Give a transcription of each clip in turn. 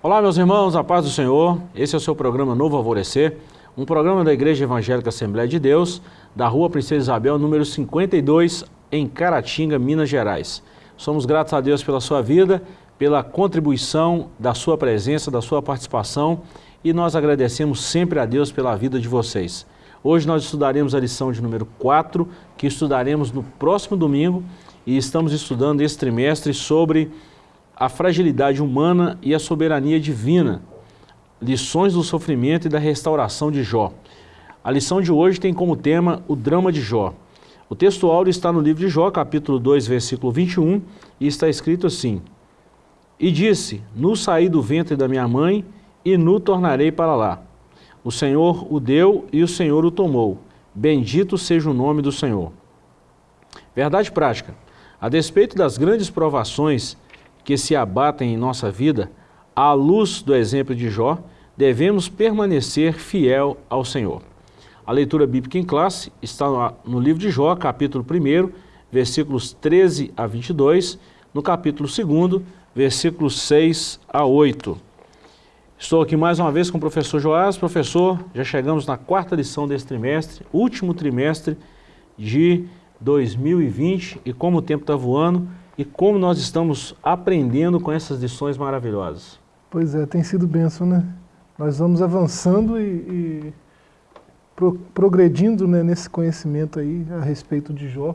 Olá, meus irmãos, a paz do Senhor. Esse é o seu programa Novo Alvorecer, um programa da Igreja Evangélica Assembleia de Deus, da Rua Princesa Isabel, número 52, em Caratinga, Minas Gerais. Somos gratos a Deus pela sua vida, pela contribuição da sua presença, da sua participação e nós agradecemos sempre a Deus pela vida de vocês. Hoje nós estudaremos a lição de número 4, que estudaremos no próximo domingo e estamos estudando esse trimestre sobre a fragilidade humana e a soberania divina, lições do sofrimento e da restauração de Jó. A lição de hoje tem como tema o drama de Jó. O texto áureo está no livro de Jó, capítulo 2, versículo 21, e está escrito assim, E disse, Nu saí do ventre da minha mãe, e nu tornarei para lá. O Senhor o deu e o Senhor o tomou. Bendito seja o nome do Senhor. Verdade prática. A despeito das grandes provações que se abatem em nossa vida, à luz do exemplo de Jó, devemos permanecer fiel ao Senhor. A leitura bíblica em classe está no livro de Jó, capítulo 1, versículos 13 a 22, no capítulo 2, versículos 6 a 8. Estou aqui mais uma vez com o professor Joás. Professor, já chegamos na quarta lição desse trimestre, último trimestre de 2020, e como o tempo está voando, e como nós estamos aprendendo com essas lições maravilhosas. Pois é, tem sido benção, né? Nós vamos avançando e, e pro, progredindo né, nesse conhecimento aí a respeito de Jó.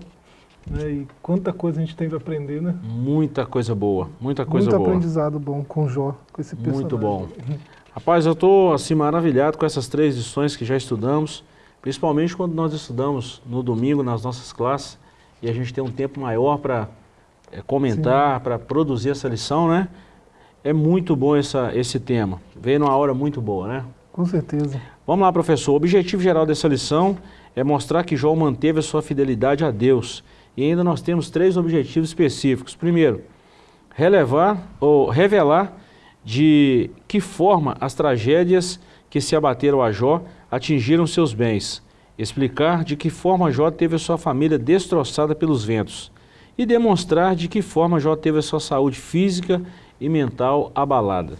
Né, e quanta coisa a gente tem para aprender, né? Muita coisa boa, muita coisa Muito boa. Muito aprendizado bom com Jó, com esse personagem. Muito bom. Rapaz, eu estou assim maravilhado com essas três lições que já estudamos, principalmente quando nós estudamos no domingo nas nossas classes e a gente tem um tempo maior para comentar, para produzir essa lição, né? É muito bom essa, esse tema. Veio numa hora muito boa, né? Com certeza. Vamos lá, professor. O objetivo geral dessa lição é mostrar que Jó manteve a sua fidelidade a Deus. E ainda nós temos três objetivos específicos. Primeiro, relevar ou revelar de que forma as tragédias que se abateram a Jó atingiram seus bens. Explicar de que forma Jó teve a sua família destroçada pelos ventos e demonstrar de que forma Jó teve a sua saúde física e mental abalada.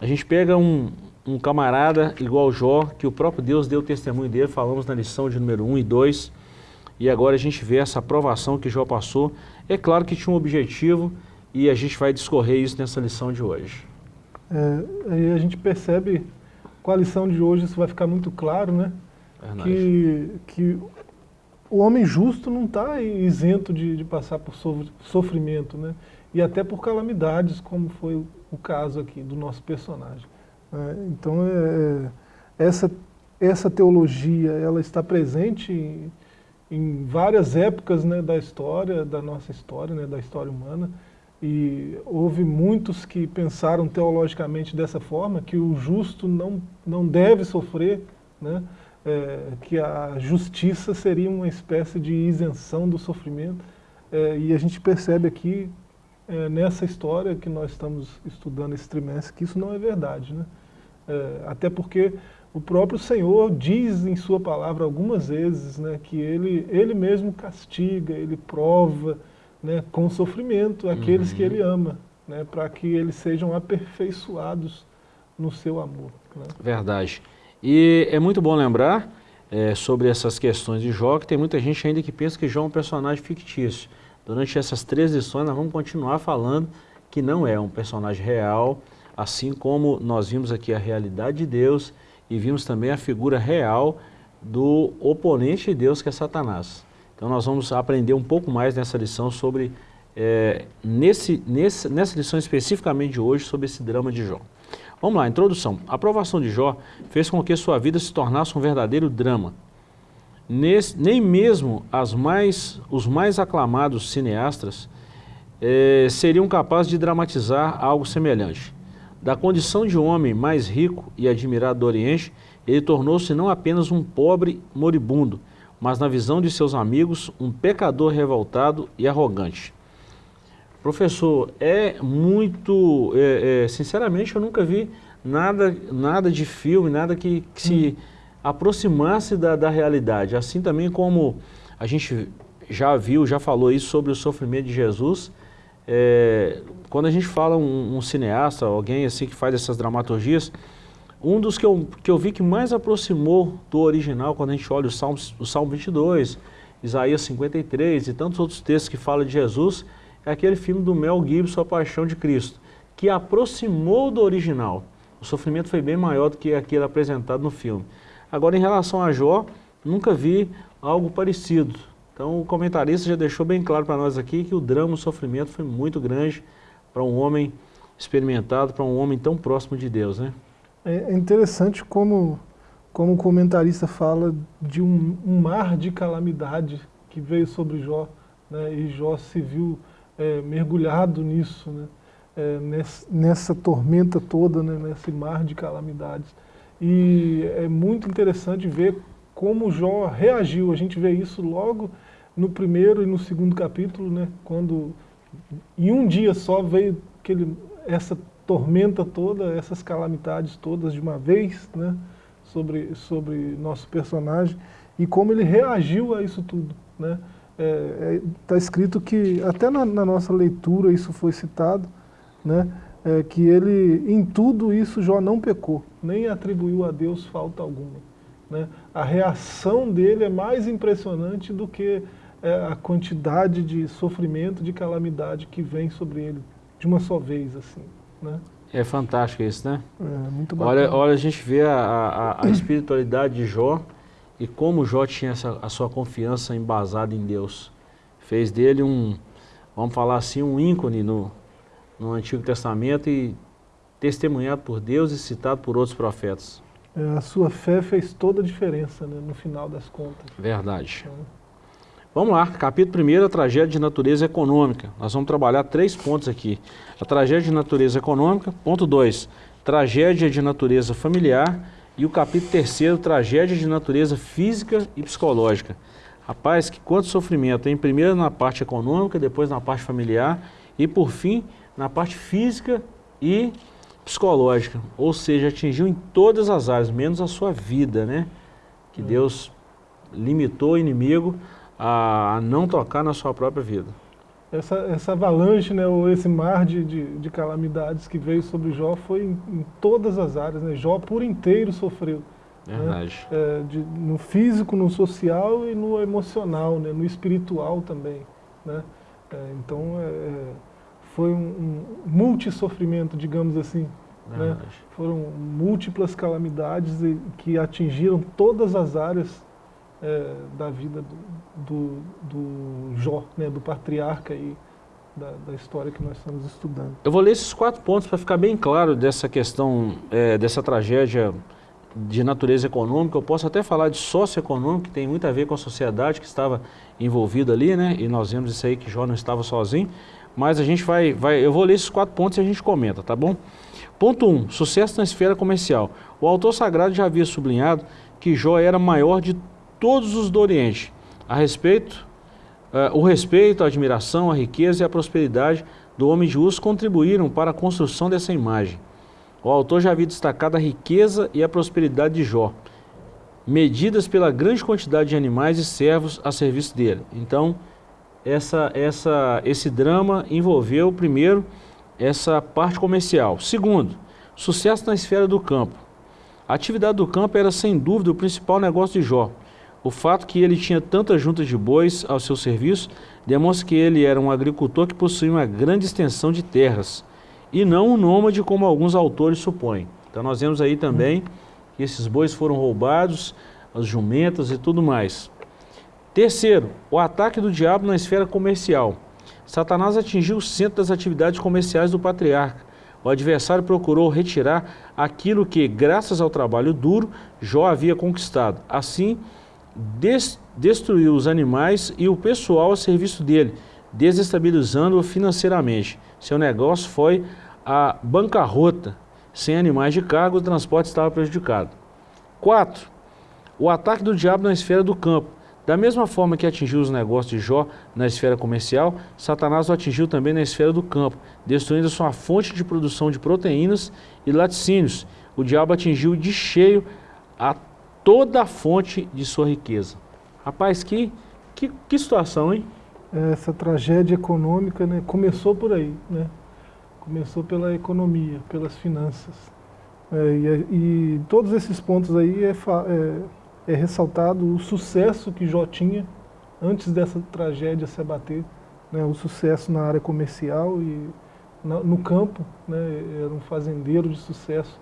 A gente pega um, um camarada igual Jó, que o próprio Deus deu testemunho dele, falamos na lição de número 1 e 2, e agora a gente vê essa aprovação que Jó passou. É claro que tinha um objetivo e a gente vai discorrer isso nessa lição de hoje. É, aí a gente percebe, com a lição de hoje isso vai ficar muito claro, né? Que, que o homem justo não está isento de, de, passar por sofrimento, né? E até por calamidades, como foi o caso aqui do nosso personagem. É, então, é, essa, essa teologia, ela está presente em, em várias épocas né, da história, da nossa história, né, da história humana, e houve muitos que pensaram teologicamente dessa forma, que o justo não, não deve sofrer, né? É, que a justiça seria uma espécie de isenção do sofrimento, é, e a gente percebe aqui, é, nessa história que nós estamos estudando esse trimestre, que isso não é verdade. Né? Até porque o próprio Senhor diz em sua palavra algumas vezes né, que ele, ele mesmo castiga, ele prova né, com sofrimento aqueles uhum. que ele ama, né, para que eles sejam aperfeiçoados no seu amor. Né? Verdade. E é muito bom lembrar é, sobre essas questões de Jó, que tem muita gente ainda que pensa que Jó é um personagem fictício. Durante essas três lições nós vamos continuar falando que não é um personagem real, assim como nós vimos aqui a realidade de Deus e vimos também a figura real do oponente de Deus, que é Satanás. Então nós vamos aprender um pouco mais nessa lição sobre, é, nesse, nesse, nessa lição especificamente de hoje, sobre esse drama de Jó. Vamos lá, introdução. A aprovação de Jó fez com que sua vida se tornasse um verdadeiro drama. Nesse, nem mesmo mais, os mais aclamados cineastas eh, seriam capazes de dramatizar algo semelhante. Da condição de homem mais rico e admirado do Oriente, ele tornou-se não apenas um pobre moribundo, mas na visão de seus amigos, um pecador revoltado e arrogante. Professor, é muito, é, é, sinceramente eu nunca vi nada, nada de filme, nada que, que se hum. aproximasse da, da realidade. Assim também como a gente já viu, já falou isso sobre o sofrimento de Jesus, é, quando a gente fala um, um, cineasta, alguém assim que faz essas dramaturgias, um dos que eu, que eu vi que mais aproximou do original, quando a gente olha o Salmo, o Salmo 22, Isaías 53 e tantos outros textos que falam de Jesus, é aquele filme do Mel Gibson, A Paixão de Cristo, que aproximou do original. O sofrimento foi bem maior do que aquele apresentado no filme. Agora, em relação a Jó, nunca vi algo parecido. Então, o comentarista já deixou bem claro para nós aqui que o drama, o sofrimento foi muito grande para um homem experimentado, para um homem tão próximo de Deus, né? É interessante como, como o comentarista fala de um, um mar de calamidade que veio sobre Jó, né? e Jó se viu é, mergulhado nisso, né? É, nessa, nessa, tormenta toda, né? nesse mar de calamidades. E é muito interessante ver como Jó reagiu, a gente vê isso logo no primeiro e no segundo capítulo, né? quando em um dia só veio aquele, essa tormenta toda, essas calamidades todas de uma vez, né, sobre, sobre nosso personagem, e como ele reagiu a isso tudo. Né. É, é, tá escrito que, até na, na, nossa leitura isso foi citado, né, é, que ele, em tudo isso, Jó não pecou, nem atribuiu a Deus falta alguma. Né. A reação dele é mais impressionante do que é, a quantidade de sofrimento, de calamidade que vem sobre ele de uma só vez. assim. Né? É fantástico isso, né? É, muito bacana. Olha, olha a gente vê a, a, a espiritualidade de Jó e como Jó tinha essa, a sua confiança embasada em Deus. Fez dele um, vamos falar assim, um ícone no, no Antigo Testamento e testemunhado por Deus e citado por outros profetas. É, a sua fé fez toda a diferença né, no final das contas. Verdade. É. Vamos lá, capítulo 1, a tragédia de natureza econômica. Nós vamos trabalhar três pontos aqui. A tragédia de natureza econômica, ponto 2, tragédia de natureza familiar e o capítulo 3, tragédia de natureza física e psicológica. Rapaz, que quanto sofrimento, hein? Primeiro na parte econômica, depois na parte familiar e por fim na parte física e psicológica. Ou seja, atingiu em todas as áreas, menos a sua vida, né? Que hum. Deus limitou o inimigo a não tocar na sua própria vida. Essa, essa avalanche, né, ou esse mar de, de, de calamidades que veio sobre Jó foi em, em, todas as áreas. Né? Jó por inteiro sofreu. Né? Verdade. Né? É, de, no físico, no social e no emocional, né? no espiritual também. Né? É, então é, é foi um, um multi-sofrimento, digamos assim. Né? Foram múltiplas calamidades que atingiram todas as áreas é, da vida do, do, do Jó, né, do patriarca aí, da, da, história que nós estamos estudando. Eu vou ler esses quatro pontos para ficar bem claro dessa questão, é, dessa tragédia de natureza econômica. Eu posso até falar de socioeconômico, que tem muito a ver com a sociedade que estava envolvida ali, né? E nós vemos isso aí que Jó não estava sozinho. Mas a gente vai, vai, eu vou ler esses quatro pontos e a gente comenta, tá bom? Ponto 1, um, sucesso na esfera comercial. O autor sagrado já havia sublinhado que Jó era maior de todos os do Oriente, a respeito, uh, o respeito, a admiração, a riqueza e a prosperidade do homem justo contribuíram para a construção dessa imagem. O autor já havia destacado a riqueza e a prosperidade de Jó, medidas pela grande quantidade de animais e servos a serviço dele. Então, essa, essa, esse drama envolveu, primeiro, essa parte comercial. Segundo, sucesso na esfera do campo. A atividade do campo era, sem dúvida, o principal negócio de Jó. O fato que ele tinha tantas juntas de bois ao seu serviço demonstra que ele era um agricultor que possuía uma grande extensão de terras e não um nômade como alguns autores supõem. Então nós vemos aí também que esses bois foram roubados, as jumentas e tudo mais. Terceiro, o ataque do diabo na esfera comercial. Satanás atingiu o centro das atividades comerciais do patriarca. O adversário procurou retirar aquilo que, graças ao trabalho duro, Jó havia conquistado. Assim, des destruiu os animais e o pessoal a serviço dele, desestabilizando-o financeiramente. Seu negócio foi a bancarrota. Sem animais de cargo, o transporte estava prejudicado. 4. O ataque do diabo na esfera do campo. Da mesma forma que atingiu os negócios de Jó na esfera comercial, Satanás o atingiu também na esfera do campo, destruindo sua fonte de produção de proteínas e laticínios. O diabo atingiu de cheio a toda a fonte de sua riqueza. Rapaz, que, que, que situação, hein? Essa tragédia econômica né, começou por aí. Né? Começou pela economia, pelas finanças. É, e, e, todos esses pontos aí é, é, é, ressaltado o sucesso que Jó tinha antes dessa tragédia se abater, né, o sucesso na área comercial e na, no campo, né, era um fazendeiro de sucesso.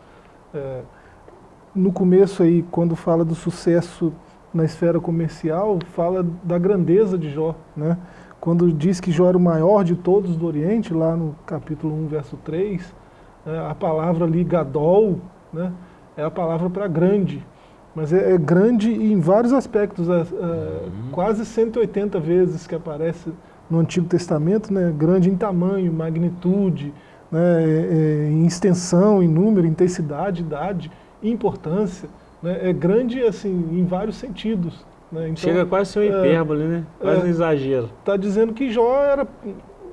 É, no começo aí, quando fala do sucesso na esfera comercial, fala da grandeza de Jó, né? Quando diz que Jó era o maior de todos do Oriente, lá no capítulo 1, verso 3, é, a palavra ali, Gadol, né, é a palavra para grande. Mas é, é, grande em vários aspectos, é, é, uhum. quase 180 vezes que aparece no Antigo Testamento, né, grande em tamanho, magnitude, né, é, é, em extensão, em número, intensidade, idade, importância. Né, é grande assim, em vários sentidos. Né? Então, Chega quase a ser uma é, hipérbole, né? quase um é, exagero. Está dizendo que Jó era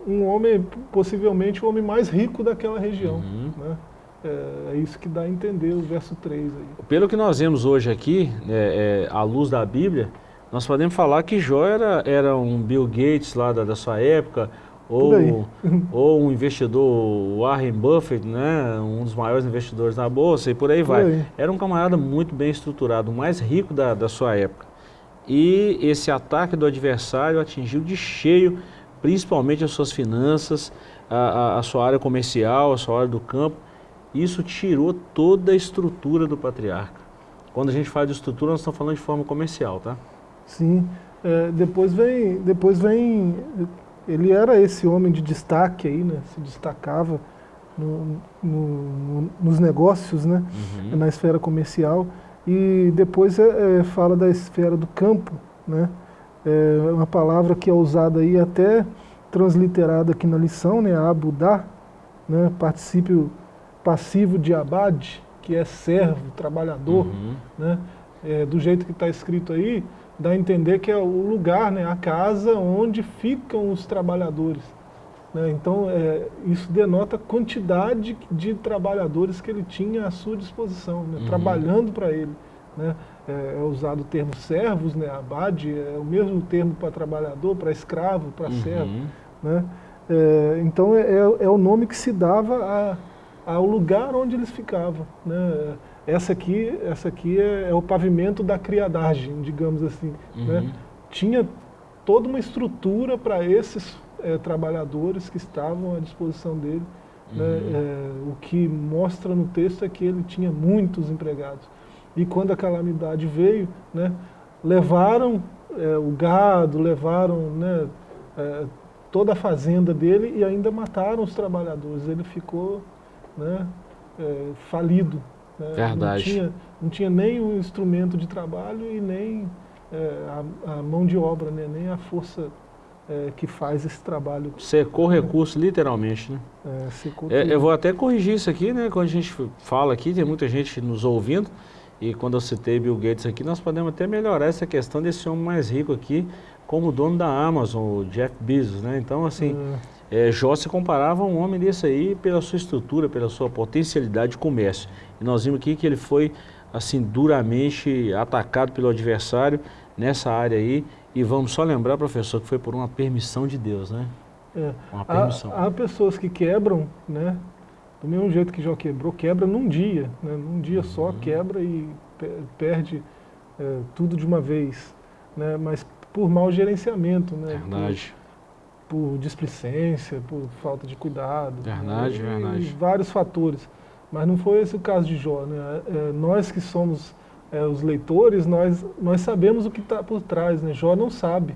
um homem, possivelmente o homem mais rico daquela região. Uhum. Né? É, é, isso que dá a entender o verso 3 aí. Pelo que nós vemos hoje aqui, é, é, à luz da Bíblia, nós podemos falar que Jó era, era um Bill Gates lá da, da sua época, ou, ou um investidor, Warren Buffett, né, um dos maiores investidores na Bolsa, e por aí por vai. Aí. Era um camarada muito bem estruturado, o mais rico da, da sua época e esse ataque do adversário atingiu de cheio, principalmente as suas finanças, a, a, a sua área comercial, a sua área do campo. Isso tirou toda a estrutura do patriarca. Quando a gente fala de estrutura, nós estamos falando de forma comercial, tá? Sim. É, depois vem, depois vem, ele era esse homem de destaque aí, né? Se destacava no, no, nos negócios, né? Uhum. Na esfera comercial. E depois é, é, fala da esfera do campo, né? É uma palavra que é usada aí até transliterada aqui na lição, né? Abudá, né? particípio passivo de abad, que é servo, trabalhador, uhum. né? É, do jeito que está escrito aí, dá a entender que é o lugar, né? a casa onde ficam os trabalhadores. Né? Então, é, isso denota a quantidade de trabalhadores que ele tinha à sua disposição, né? uhum. trabalhando para ele. Né? É, é, usado o termo servos, né? abade, é o mesmo termo para trabalhador, para escravo, para uhum. servo. Né? É, então, é, é, o nome que se dava a, ao lugar onde eles ficavam. Né? Essa aqui, essa aqui é, é, o pavimento da criadagem, digamos assim. Né? Uhum. Né? Tinha toda uma estrutura para esses é, trabalhadores que estavam à disposição dele. Né? Uhum. Né? É, o que mostra no texto é que ele tinha muitos empregados. E quando a calamidade veio, né, levaram é, o gado, levaram né, é, toda a fazenda dele e ainda mataram os trabalhadores. Ele ficou né, é, falido. Né? Verdade. Não tinha, não tinha nem o instrumento de trabalho e nem é, a, a, mão de obra, né, nem a força é, que faz esse trabalho. Secou recurso, literalmente, né? É, secou é, eu vou até corrigir isso aqui, né? Quando a gente fala aqui, tem muita gente nos ouvindo, e quando eu citei Bill Gates aqui, nós podemos até melhorar essa questão desse homem mais rico aqui, como dono da Amazon, o Jeff Bezos, né? Então, assim, é. É, Jó se comparava a um homem desse aí pela sua estrutura, pela sua potencialidade de comércio. E nós vimos aqui que ele foi, assim, duramente atacado pelo adversário nessa área aí, e vamos só lembrar, professor, que foi por uma permissão de Deus, né? É. Uma permissão. Há, há, pessoas que quebram, né? Do mesmo jeito que Jó quebrou, quebra num dia, né? Num dia uhum. só quebra e perde é, tudo de uma vez, né? Mas por mau gerenciamento, né? Verdade. Por, por displicência, por falta de cuidado. Verdade, né? verdade. E vários fatores. Mas não foi esse o caso de Jó, né? É, nós que somos é, os leitores, nós, nós sabemos o que está por trás, né? Jó não sabe.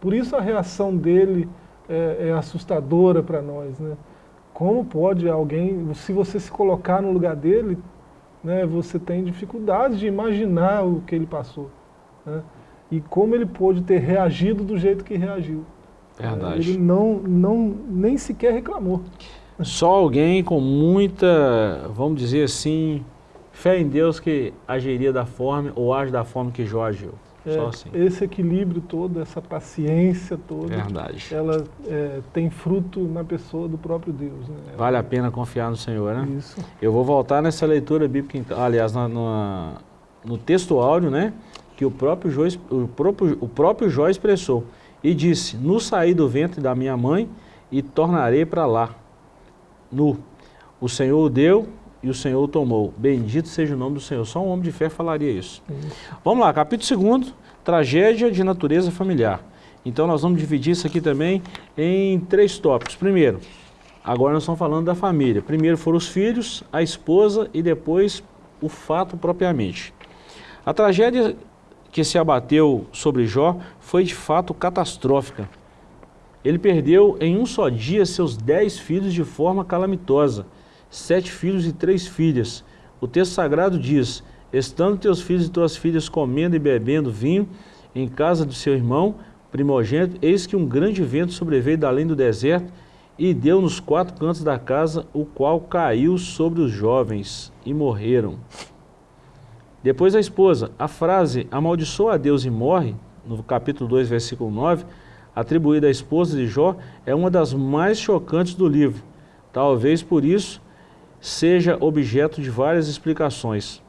Por isso a reação dele é, é assustadora para nós, né? Como pode alguém, se você se colocar no lugar dele, né, você tem dificuldade de imaginar o que ele passou. Né? E como ele pôde ter reagido do jeito que reagiu. Verdade. Ele não, não, nem sequer reclamou. Só alguém com muita, vamos dizer assim, Fé em Deus que agiria da forma, ou age da forma que Jó agiu. É, Só assim. Esse equilíbrio todo, essa paciência toda, Verdade. ela é, tem fruto na pessoa do próprio Deus. Né? Vale a pena confiar no Senhor, né? Isso. Eu vou voltar nessa leitura bíblica, então, aliás, na, na, no texto áudio, né? Que o próprio, Jó, o, próprio, o próprio Jó expressou. E disse, no saí do ventre da minha mãe e tornarei para lá. nu. O Senhor o deu e o Senhor o tomou. Bendito seja o nome do Senhor. Só um homem de fé falaria isso. isso. Vamos lá, capítulo 2, tragédia de natureza familiar. Então nós vamos dividir isso aqui também em três tópicos. Primeiro, agora nós estamos falando da família. Primeiro foram os filhos, a esposa e depois o fato propriamente. A tragédia que se abateu sobre Jó foi de fato catastrófica. Ele perdeu em um só dia seus dez filhos de forma calamitosa, sete filhos e três filhas. O texto sagrado diz, estando teus filhos e tuas filhas comendo e bebendo vinho em casa do seu irmão, primogênito, eis que um grande vento sobreveio da além do deserto e deu nos quatro cantos da casa, o qual caiu sobre os jovens e morreram. Depois a esposa, a frase amaldiçoa a Deus e morre, no capítulo 2, versículo 9, atribuída à esposa de Jó, é uma das mais chocantes do livro. Talvez por isso seja objeto de várias explicações.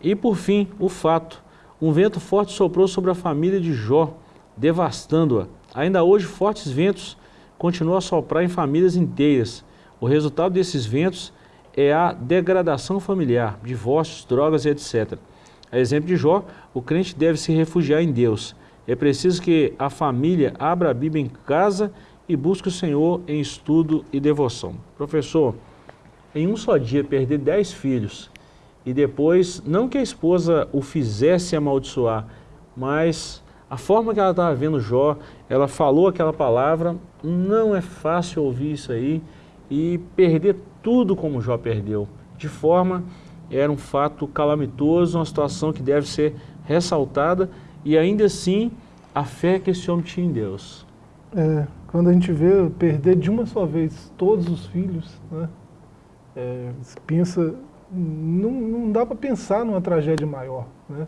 E por fim, o fato. Um vento forte soprou sobre a família de Jó, devastando-a. Ainda hoje, fortes ventos continuam a soprar em famílias inteiras. O resultado desses ventos é a degradação familiar, divórcios, drogas e etc. A exemplo de Jó, o crente deve se refugiar em Deus. É preciso que a família abra a Bíblia em casa e busque o Senhor em estudo e devoção. Professor, em um só dia perder dez filhos e depois, não que a esposa o fizesse amaldiçoar, mas a forma que ela estava vendo Jó, ela falou aquela palavra, não é fácil ouvir isso aí e perder tudo como Jó perdeu. De forma, era um fato calamitoso, uma situação que deve ser ressaltada e ainda assim a fé que esse homem tinha em Deus. É, quando a gente vê perder de uma só vez todos os filhos, né, é, pensa, não, não dá para pensar numa tragédia maior. Né?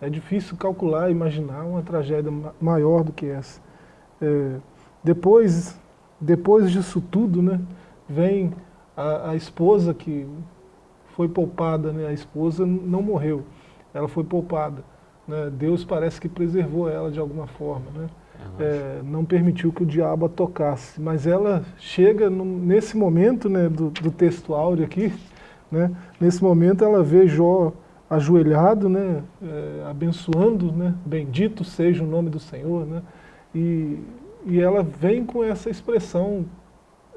É difícil calcular, imaginar uma tragédia maior do que essa. É, depois, depois disso tudo, né, vem a, a, esposa que foi poupada, né, a esposa não morreu, ela foi poupada. Né, Deus parece que preservou ela de alguma forma, né, é, não permitiu que o diabo a tocasse. Mas ela chega nesse momento né, do, do texto áureo aqui, né, nesse momento ela vê Jó ajoelhado, né, é, abençoando, né, bendito seja o nome do Senhor, né, e, e ela vem com essa expressão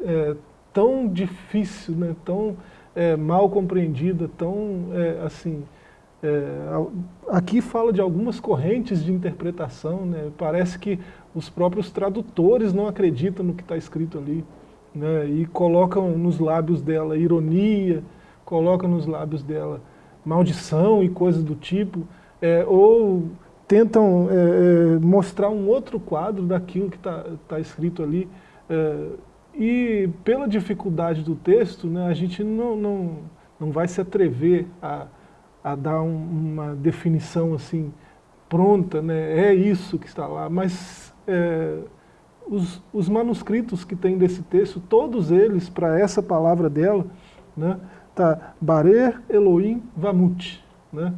é, tão difícil, né, tão é, mal compreendida, tão é, assim, é, aqui fala de algumas correntes de interpretação, né, parece que os próprios tradutores não acreditam no que está escrito ali, né, e colocam nos lábios dela ironia, colocam nos lábios dela maldição e coisas do tipo, é, ou tentam é, é, mostrar um outro quadro daquilo que está tá escrito ali. É, e pela dificuldade do texto, né, a gente não, não, não vai se atrever a, a dar um, uma definição assim pronta, né, é isso que está lá, mas é, os, os manuscritos que tem desse texto, todos eles, para essa palavra dela, né, Tá, Barer Elohim Vamut. Né?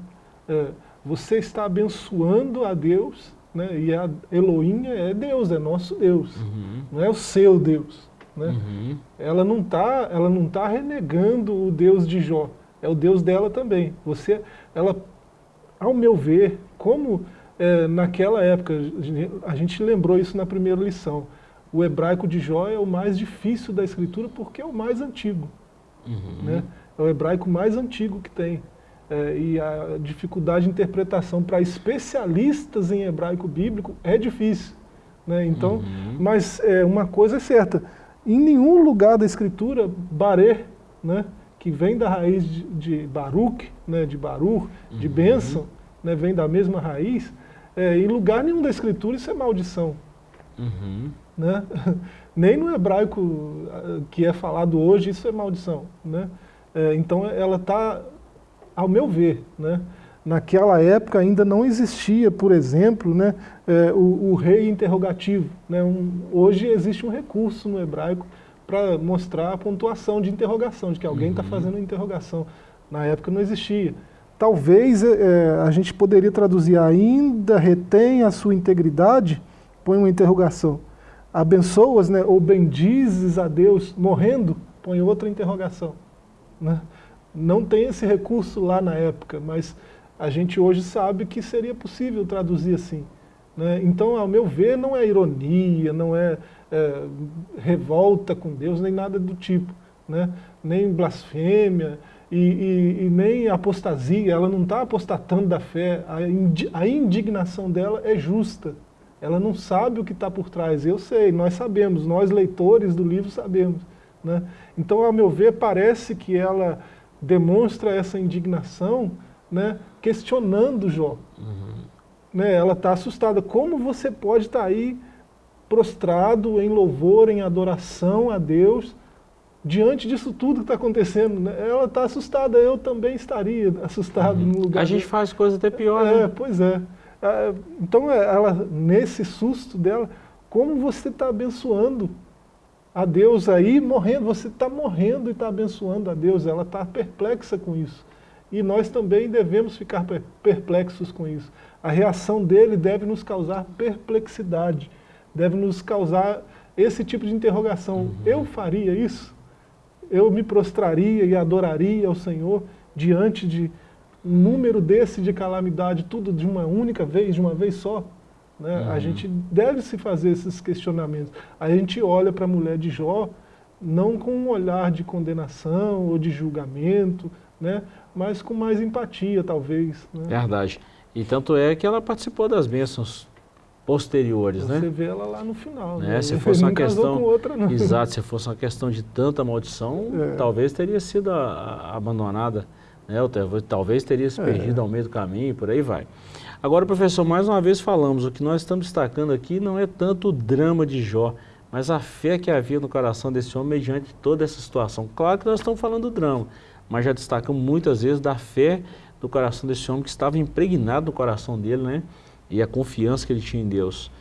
É, você está abençoando a Deus, né? e a Elohim é Deus, é nosso Deus, uhum. não é o seu Deus. Né? Uhum. Ela não está ela não tá renegando o Deus de Jó, é o Deus dela também. Você, ela, ao meu ver, como é, naquela época, a gente lembrou isso na primeira lição, o hebraico de Jó é o mais difícil da escritura porque é o mais antigo. Uhum. Né? é o hebraico mais antigo que tem. É, e a dificuldade de interpretação para especialistas em hebraico bíblico é difícil. Né? Então, uhum. Mas é, uma coisa é certa, em nenhum lugar da escritura, Baré, né, que vem da raiz de, de Baruch, né, de Baruch, uhum. de bênção, né, vem da mesma raiz, é, em lugar nenhum da escritura isso é maldição. Uhum. Né? Nem no hebraico ah, que é falado hoje isso é maldição. Né? É, então ela está, ao meu ver, né, naquela época ainda não existia, por exemplo, né, é, o, o, rei interrogativo. Né, um, hoje existe um recurso no hebraico para mostrar a pontuação de interrogação, de que alguém está uhum. fazendo interrogação. Na época não existia. Talvez é, a gente poderia traduzir ainda retém a sua integridade, põe uma interrogação. Abençoas, né, ou bendizes a Deus morrendo, põe outra interrogação. Né? Não tem esse recurso lá na época, mas a gente hoje sabe que seria possível traduzir assim. Né? Então, ao meu ver, não é ironia, não é, é revolta com Deus, nem nada do tipo. Né? Nem blasfêmia e, e, e nem apostasia, ela não está apostatando da fé, a, indi, a indignação dela é justa. Ela não sabe o que está por trás, eu sei, nós sabemos, nós leitores do livro sabemos. Né? Então, ao meu ver, parece que ela demonstra essa indignação né, questionando Jó. Uhum né, ela está assustada. Como você pode estar tá aí prostrado em louvor, em adoração a Deus, diante disso tudo que está acontecendo? Né? Ela está assustada, eu também estaria assustado uhum. no lugar. A gente faz coisa até pior, é, né? Pois é. é então, é, ela, nesse susto dela, como você está abençoando a Deus aí, morrendo, você está morrendo e está abençoando a Deus, ela está perplexa com isso. E nós também devemos ficar perplexos com isso a reação dele deve nos causar perplexidade, deve nos causar esse tipo de interrogação. Uhum. Eu faria isso? Eu me prostraria e adoraria ao Senhor diante de um número desse de calamidade, tudo de uma única vez, de uma vez só? Né? Uhum. A gente deve se fazer esses questionamentos. A gente olha para a mulher de Jó, não com um olhar de condenação ou de julgamento, né? mas com mais empatia, talvez. Né? Verdade. E tanto é que ela participou das bênçãos posteriores, Você né? Você vê ela lá no final. Né? Se fosse uma questão, outra, exato, se fosse uma questão de tanta maldição, é. talvez teria sido a, a, abandonada, né? talvez teria se é. perdido é. ao meio do caminho, e por aí vai. Agora, professor, mais uma vez falamos, o que nós estamos destacando aqui não é tanto o drama de Jó, mas a fé que havia no coração desse homem mediante toda essa situação. Claro que nós estamos falando do drama, mas já destacamos muitas vezes da fé do coração desse homem que estava impregnado no coração dele, né? E a confiança que ele tinha em Deus.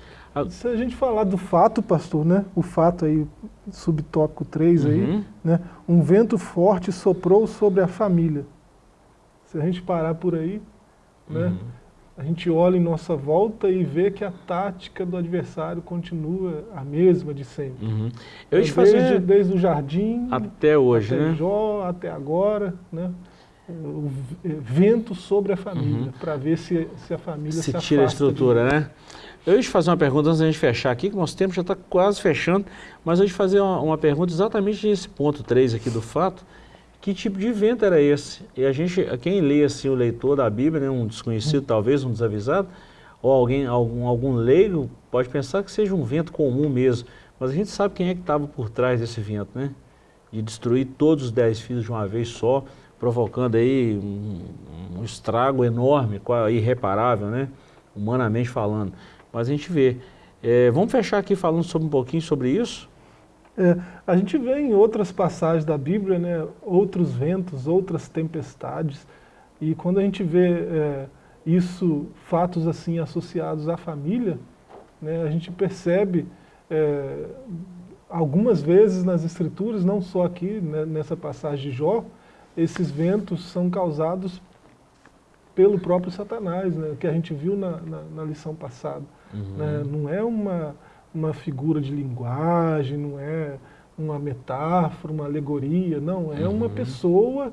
Se a gente falar do fato, pastor, né? O fato aí, subtópico 3 aí, uhum. né? Um vento forte soprou sobre a família. Se a gente parar por aí, né? Uhum. A gente olha em nossa volta e vê que a tática do adversário continua a mesma de sempre. Uhum. Eu desde, fazer... desde o jardim até hoje, até né? Jó, até agora, né? o vento sobre a família, uhum. para ver se, se a família se, se tira a estrutura, né? Eu ia te fazer uma pergunta antes da gente fechar aqui, que nosso tempo já está quase fechando, mas eu ia te fazer uma, uma, pergunta exatamente nesse ponto 3 aqui do fato, que tipo de vento era esse? E a gente, quem lê assim, o leitor da Bíblia, né, um desconhecido talvez, um desavisado, ou alguém, algum, algum leigo, pode pensar que seja um vento comum mesmo, mas a gente sabe quem é que estava por trás desse vento, né? De destruir todos os dez filhos de uma vez só, provocando aí um, um estrago enorme, irreparável, né? humanamente falando. Mas a gente vê. É, vamos fechar aqui falando sobre um pouquinho sobre isso? É, a gente vê em outras passagens da Bíblia, né, outros ventos, outras tempestades, e quando a gente vê é, isso, fatos assim associados à família, né, a gente percebe é, algumas vezes nas escrituras, não só aqui né, nessa passagem de Jó, esses ventos são causados pelo próprio Satanás, né, que a gente viu na, na, na lição passada. Uhum. Né, não é uma, uma figura de linguagem, não é uma metáfora, uma alegoria, não, é uhum. uma pessoa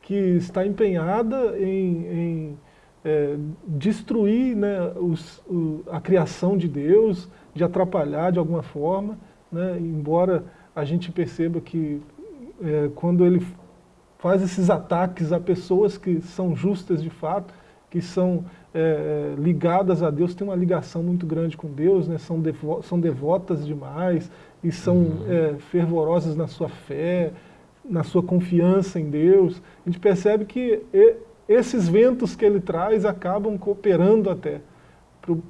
que está empenhada em, em é, destruir né, os, o, a criação de Deus, de atrapalhar de alguma forma, né, embora a gente perceba que é, quando ele faz esses ataques a pessoas que são justas de fato, que são é, ligadas a Deus, têm uma ligação muito grande com Deus, né, são, devo são devotas demais e são uhum. é, fervorosas na sua fé, na sua confiança em Deus. A gente percebe que e, esses ventos que ele traz acabam cooperando até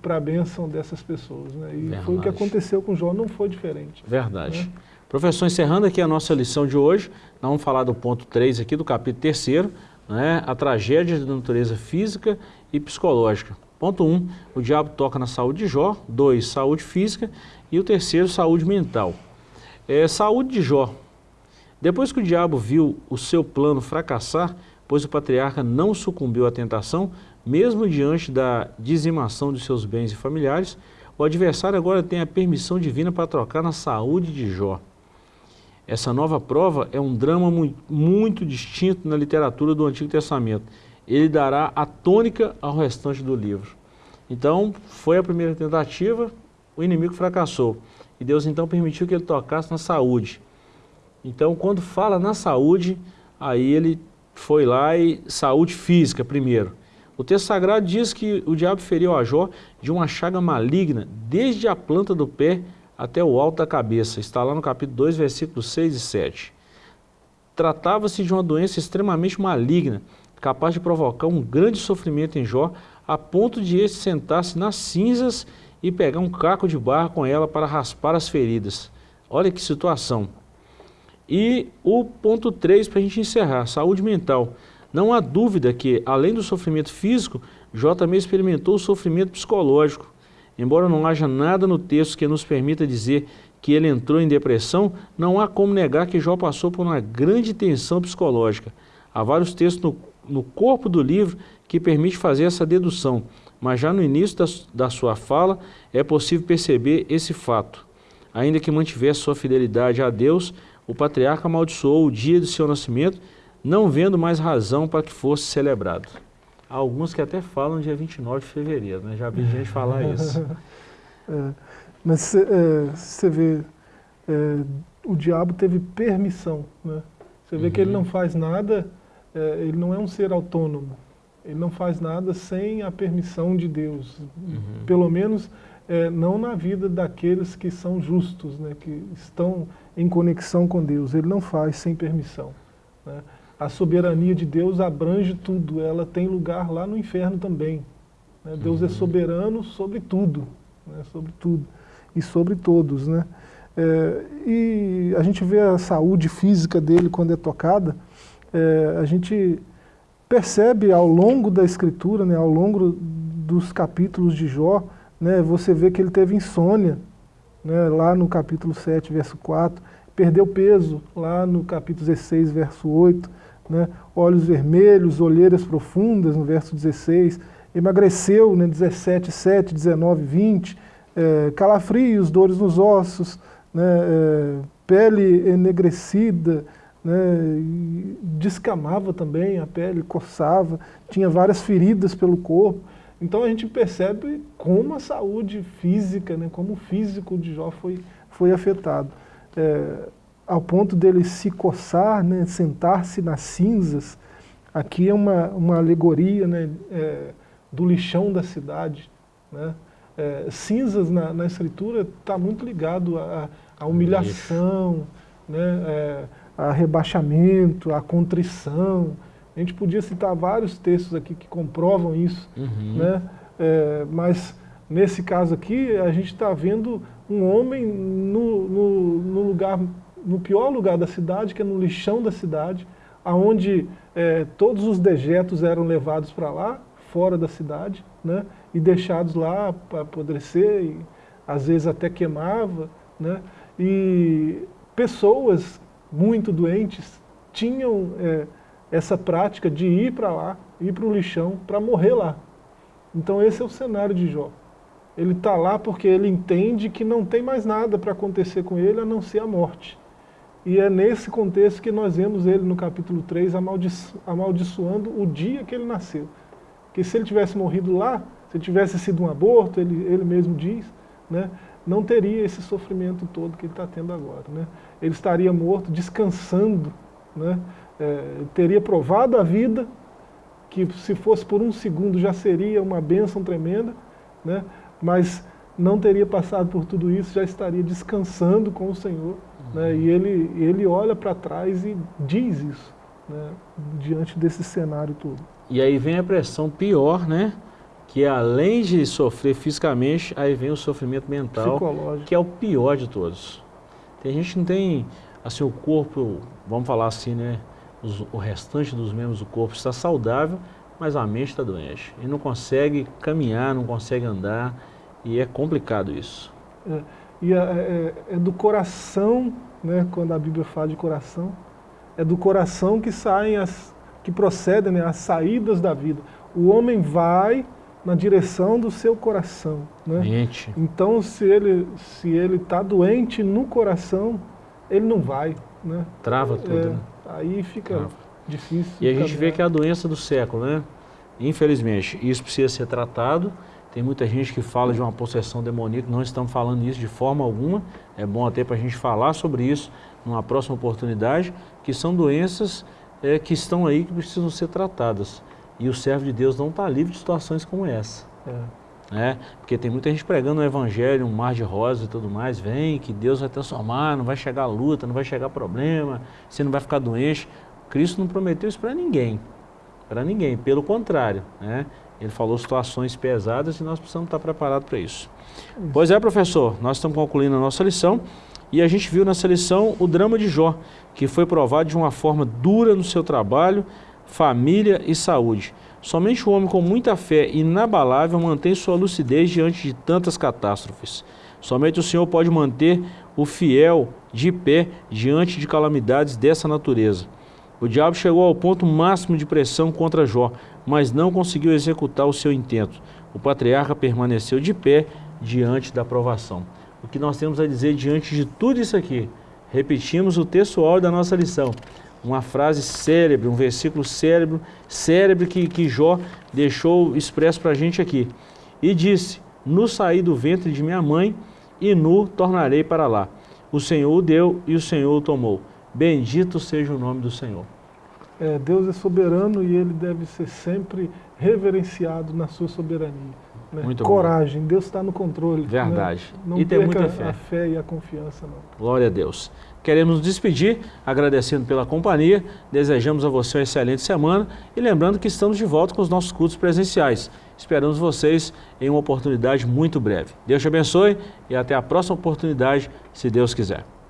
para a bênção dessas pessoas. Né? E Verdade. foi o que aconteceu com Jó, não foi diferente. Verdade. Né? Professor, encerrando aqui a nossa lição de hoje, nós vamos falar do ponto 3 aqui do capítulo 3 né, a tragédia de natureza física e psicológica. Ponto 1, um, o diabo toca na saúde de Jó. 2, saúde física. E o terceiro, saúde mental. É, saúde de Jó. Depois que o diabo viu o seu plano fracassar, pois o patriarca não sucumbiu à tentação, mesmo diante da dizimação de seus bens e familiares, o adversário agora tem a permissão divina para trocar na saúde de Jó. Essa nova prova é um drama muito, muito distinto na literatura do Antigo Testamento. Ele dará a tônica ao restante do livro. Então, foi a primeira tentativa, o inimigo fracassou. E Deus então permitiu que ele tocasse na saúde. Então, quando fala na saúde, aí ele foi lá e saúde física primeiro. O texto sagrado diz que o diabo feriu a Jó de uma chaga maligna, desde a planta do pé até o alto da cabeça. Está lá no capítulo 2, versículos 6 e 7. Tratava-se de uma doença extremamente maligna, capaz de provocar um grande sofrimento em Jó, a ponto de este sentar-se nas cinzas e pegar um caco de barro com ela para raspar as feridas. Olha que situação. E o ponto 3, para a gente encerrar, saúde mental. Não há dúvida que, além do sofrimento físico, Jó também experimentou o sofrimento psicológico. Embora não haja nada no texto que nos permita dizer que ele entrou em depressão, não há como negar que Jó passou por uma grande tensão psicológica. Há vários textos no, no corpo do livro que permite fazer essa dedução, mas já no início da, da sua fala é possível perceber esse fato. Ainda que mantivesse sua fidelidade a Deus, o patriarca amaldiçoou o dia de seu nascimento, não vendo mais razão para que fosse celebrado. Há alguns que até falam dia 29 de fevereiro, né? já vi gente falar isso. é, mas você é, vê, é, o diabo teve permissão. Né? Você vê uhum. que ele uhum. não faz nada, é, ele não é um ser autônomo. Ele não faz nada sem a permissão de Deus. Uhum. Pelo menos é, não na vida daqueles que são justos, né, que estão em conexão com Deus. Ele não faz sem permissão. Né? A soberania de Deus abrange tudo, ela tem lugar lá no inferno também. Né? Deus é uhum. soberano sobre tudo, né? sobre tudo e sobre todos. Né? É, e a gente vê a saúde física dele quando é tocada, é, a gente percebe ao longo da escritura, né, ao longo dos capítulos de Jó, né, você vê que ele teve insônia, né, lá no capítulo 7, verso 4, perdeu peso, lá no capítulo 16, verso 8, né, olhos vermelhos, olheiras profundas, no verso 16, emagreceu, né, 17, 7, 19, 20, é, calafrios, dores nos ossos, né, é, pele enegrecida, né, descamava também a pele, coçava, tinha várias feridas pelo corpo. Então a gente percebe como a saúde física, né, como o físico de Jó foi, foi afetado. É, ao ponto dele se coçar, né, sentar-se nas cinzas, aqui é uma, uma alegoria né, é, do lixão da cidade. Né? É, cinzas na, na escritura está muito ligado à humilhação, né, é, a rebaixamento, a contrição, a gente podia citar vários textos aqui que comprovam isso, uhum. né? É, mas nesse caso aqui a gente está vendo um homem no, no, no, lugar, no pior lugar da cidade, que é no lixão da cidade, aonde é, todos os dejetos eram levados para lá, fora da cidade, né? e deixados lá para apodrecer, e às vezes até queimava, né? e pessoas muito doentes tinham é, essa prática de ir para lá, ir para o lixão, para morrer lá. Então esse é o cenário de Jó. Ele está lá porque ele entende que não tem mais nada para acontecer com ele a não ser a morte. E é nesse contexto que nós vemos ele no capítulo 3 amaldiço amaldiçoando o dia que ele nasceu. Que se ele tivesse morrido lá, se tivesse sido um aborto, ele, ele mesmo diz, né, não teria esse sofrimento todo que ele está tendo agora. Né? Ele estaria morto, descansando, né? é, teria provado a vida, que se fosse por um segundo já seria uma bênção tremenda, né? mas não teria passado por tudo isso, já estaria descansando com o Senhor. Né? Uhum. Né? E ele, ele olha para trás e diz isso, né? diante desse cenário todo. E aí vem a pressão pior, né? Que além de sofrer fisicamente, aí vem o sofrimento mental, que é o pior de todos. Tem gente que não tem, assim, o corpo, vamos falar assim, né? os, o restante dos membros do corpo está saudável, mas a mente está doente. E não consegue caminhar, não consegue andar, e é complicado isso. É, e é, é, é, do coração, né, quando a Bíblia fala de coração, é do coração que saem as, que procedem né, as saídas da vida. O homem vai na direção do seu coração. Né? Mente. Então, se ele se ele está doente no coração, ele não vai. né? Trava tudo, é, né? Aí fica Trava. difícil. E a gente vê que é a doença do século, né? Infelizmente, isso precisa ser tratado. Tem muita gente que fala de uma possessão demoníaca, não estamos falando isso de forma alguma. É bom até para a gente falar sobre isso numa próxima oportunidade, que são doenças é, que estão aí que precisam ser tratadas. E o servo de Deus não está livre de situações como essa. É. Né? Porque tem muita gente pregando o evangelho, um mar de rosas e tudo mais, vem que Deus vai transformar, não vai chegar luta, não vai chegar problema, você não vai ficar doente. Cristo não prometeu isso para ninguém, para ninguém, pelo contrário, né? Ele falou situações pesadas e nós precisamos estar preparados para isso. isso. Pois é, professor, nós estamos concluindo a nossa lição e a gente viu nessa lição o drama de Jó, que foi provado de uma forma dura no seu trabalho, família e saúde. Somente o homem com muita fé inabalável mantém sua lucidez diante de tantas catástrofes. Somente o Senhor pode manter o fiel de pé diante de calamidades dessa natureza. O diabo chegou ao ponto máximo de pressão contra Jó, mas não conseguiu executar o seu intento. O patriarca permaneceu de pé diante da provação. O que nós temos a dizer diante de tudo isso aqui? Repetimos o textual da nossa lição. Uma frase célebre, um versículo célebre, célebre que, que Jó deixou expresso para a gente aqui. E disse, no saí do ventre de minha mãe e nu tornarei para lá. O Senhor o deu e o Senhor o tomou. Bendito seja o nome do Senhor. É, Deus é soberano e ele deve ser sempre reverenciado na sua soberania. Né? Muito Coragem, bom. Deus está no controle. Né? Verdade. Né? Não e tem muita fé. a fé e a confiança. Não. Glória a Deus. Queremos nos despedir, agradecendo pela companhia, desejamos a você uma excelente semana e lembrando que estamos de volta com os nossos cultos presenciais. Esperamos vocês em uma oportunidade muito breve. Deus te abençoe e até a próxima oportunidade, se Deus quiser.